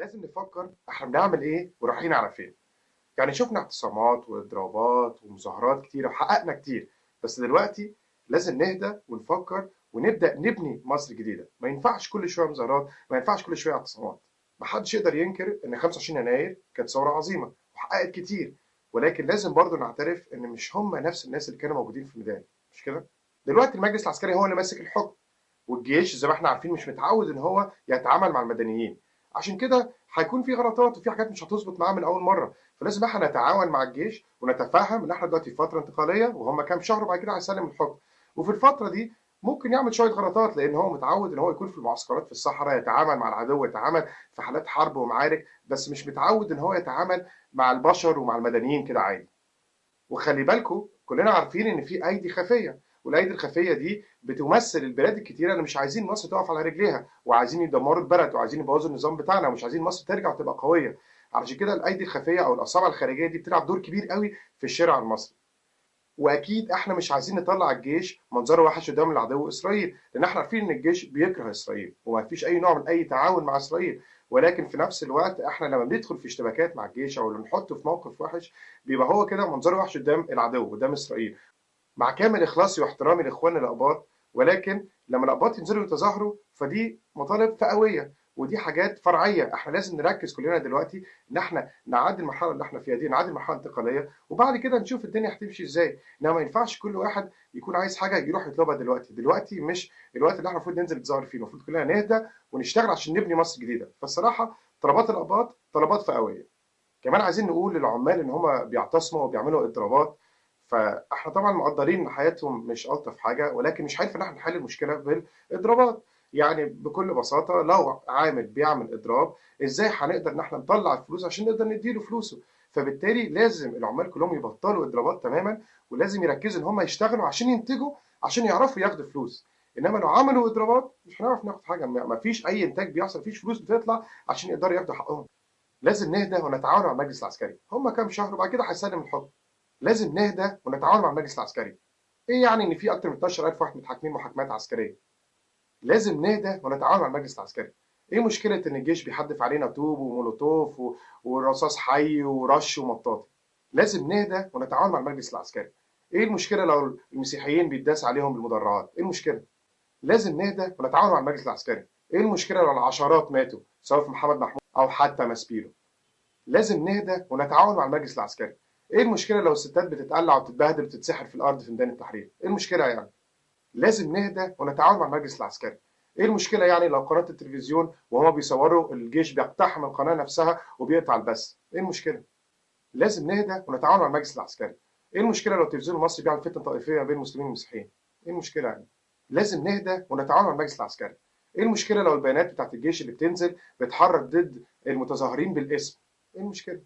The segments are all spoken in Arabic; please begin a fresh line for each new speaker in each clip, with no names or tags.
لازم نفكر إحنا بنعمل إيه ورايحين على فين. يعني شفنا اعتصامات واضرابات ومظاهرات كتيرة وحققنا كتير بس دلوقتي لازم نهدى ونفكر ونبدأ نبني مصر جديدة. ما ينفعش كل شوية مظاهرات ما ينفعش كل شوية اعتصامات. ما حدش يقدر ينكر إن 25 يناير كانت ثورة عظيمة وحققت كتير ولكن لازم برضه نعترف إن مش هم نفس الناس اللي كانوا موجودين في الميدان مش كده؟ دلوقتي المجلس العسكري هو اللي ماسك الحكم والجيش زي ما إحنا عارفين مش متعود إن هو يتعامل مع المدنيين. عشان كده هيكون في غلطات وفي حاجات مش هتظبط معاه من أول مرة. فلازم إحنا نتعاون مع الجيش ونتفهم إن إحنا دلوقتي في فترة انتقالية وهم كام شهر وبعد كده هيسلم الحكم. وفي الفترة دي ممكن يعمل شوية غلطات لأن هو متعود إن هو يكون في المعسكرات في الصحراء يتعامل مع العدو يتعامل في حالات حرب ومعارك بس مش متعود إن هو يتعامل مع البشر ومع المدنيين كده عادي. وخلي بالكم كلنا عارفين إن في أيدي خفية. والايدي الخفية دي بتمثل البلاد الكتيرة اللي مش عايزين مصر تقف على رجليها وعايزين يدمروا البلد وعايزين يبوظوا النظام بتاعنا ومش عايزين مصر ترجع وتبقى قوية. علشان كده الايدي الخفية أو الاصابع الخارجية دي بتلعب دور كبير قوي في الشارع المصري. وأكيد إحنا مش عايزين نطلع الجيش منظره وحش قدام العدو إسرائيل لأن إحنا عارفين إن الجيش بيكره إسرائيل وما فيش أي نوع من أي تعاون مع إسرائيل. ولكن في نفس الوقت إحنا لما بندخل في اشتباكات مع الجيش أو نحطه في موقف وحش بيبقى هو كده منظره وحش قدام العدو قدام إسرائيل. مع كامل إخلاصي واحترامي لاخواننا الأقباط ولكن لما الأقباط ينزلوا يتظاهروا فدي مطالب فئوية ودي حاجات فرعية. إحنا لازم نركز كلنا دلوقتي إن إحنا نعدي المرحلة اللي إحنا فيها دي نعدي المرحلة الانتقالية وبعد كده نشوف الدنيا هتمشي إزاي. إنما ما ينفعش كل واحد يكون عايز حاجة يروح يطلبها دلوقتي. دلوقتي مش الوقت اللي إحنا المفروض ننزل نتظاهر فيه المفروض كلنا نهدى ونشتغل عشان نبني مصر جديدة. فالصراحة طلبات الأقباط طلبات فئوية. كمان عايزين نقول للعمال إن هم بيعتصموا وبيعملوا اضرابات فاحنا طبعا مقدرين إن حياتهم مش ألطف حاجة ولكن مش عارف إن إحنا نحل المشكلة بالاضرابات. يعني بكل بساطة لو عامل بيعمل إضراب إزاي هنقدر إن إحنا نطلع الفلوس عشان نقدر نديله فلوسه؟ فبالتالي لازم العمال كلهم يبطلوا إضرابات تماما ولازم يركزوا إن هم يشتغلوا عشان ينتجوا عشان يعرفوا ياخدوا فلوس. إنما لو عملوا إضرابات مش هنعرف ناخد حاجة. ما فيش أي إنتاج بيحصل فيش فلوس بتطلع عشان يقدروا ياخدوا حقهم. لازم نهدى ونتعاون مع المجلس العسكري. هم كام شهر وبعد كده هيسلم الحكم. لازم نهدى ونتعاون مع المجلس العسكري. إيه يعني إن في أكتر من 12000 واحد متحاكمين محاكمات عسكرية؟ لازم نهدى ونتعاون مع المجلس العسكري. إيه مشكلة إن الجيش بيحدف علينا طوب ومولوتوف. ورصاص حي ورش ومطاطي؟ لازم نهدى ونتعاون مع المجلس العسكري. إيه المشكلة لو المسيحيين بيتداس عليهم بالمدرعات؟ إيه المشكلة؟ لازم نهدى ونتعاون مع المجلس العسكري. إيه المشكلة لو العشرات ماتوا سواء في محمد محمود أو حتى ماسبيرو؟ لازم نهدى ونتعاون مع المجلس العسكري. إيه المشكلة لو الستات بتتقلع وتتبهدل وتتسحر في الأرض في ميدان التحرير؟ إيه المشكلة يعني؟ لازم نهدى ونتعاون مع المجلس العسكري. إيه المشكلة يعني لو قناة التلفزيون وهما بيصوروا الجيش بيقتحم القناة نفسها وبيقطع البث؟ إيه المشكلة؟ لازم نهدى ونتعاون مع المجلس العسكري. إيه المشكلة لو التلفزيون المصري بيعمل فتنة طائفية بين المسلمين والمسيحيين؟ إيه المشكلة يعني؟ لازم نهدى ونتعاون مع المجلس العسكري. إيه المشكلة لو البيانات بتاعت الجيش اللي بتنزل بتحرك ضد المتظاهرين بالاسم؟ إيه المشكلة؟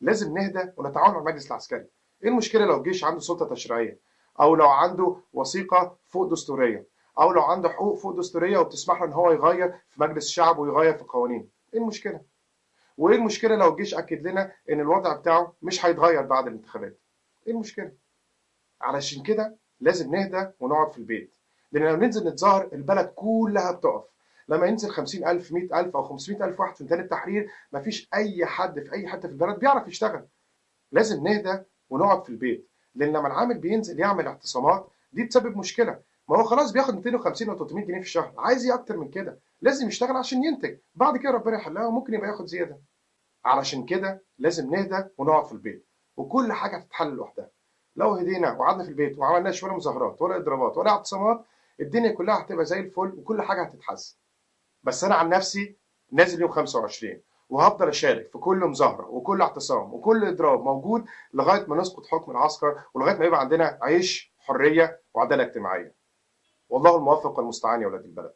لازم نهدى ونتعاون مع المجلس العسكري. إيه المشكلة لو الجيش عنده سلطة تشريعية؟ أو لو عنده وثيقة فوق دستورية. أو لو عنده حقوق فوق دستورية وبتسمح له إن هو يغير في مجلس الشعب ويغير في القوانين إيه المشكلة؟ وإيه المشكلة لو الجيش أكد لنا إن الوضع بتاعه مش هيتغير بعد الانتخابات؟ إيه المشكلة؟ علشان كده لازم نهدى ونقعد في البيت. لأن لو ننزل نتظاهر البلد كلها بتقف. لما ينزل 50000 100000 أو 500000 واحد في ميدان التحرير مفيش أي حد في أي حتة في البلد بيعرف يشتغل. لازم نهدى ونقعد في البيت. لأن لما العامل بينزل يعمل اعتصامات دي بتسبب مشكلة. ما هو خلاص بياخد 250 و 300 جنيه في الشهر عايز إيه أكتر من كده؟ لازم يشتغل عشان ينتج. بعد كده ربنا يحلها وممكن يبقى ياخد زيادة. علشان كده لازم نهدى ونقعد في البيت. وكل حاجة هتتحل لوحدها. لو هدينا وقعدنا في البيت وما عملناش ولا مظاهرات ولا اضرابات ولا اعتصامات الدنيا كلها هتبقى زي الفل وكل حاجة هتتحسن. بس أنا عن نفسي نازل يوم 25 وهفضل أشارك في كل مظاهرة وكل اعتصام وكل إضراب موجود لغاية ما نسقط حكم العسكر ولغاية ما يبقى عندنا عيش حرية وعدالة اجتماعية. والله الموفق والمستعان يا ولاد البلد.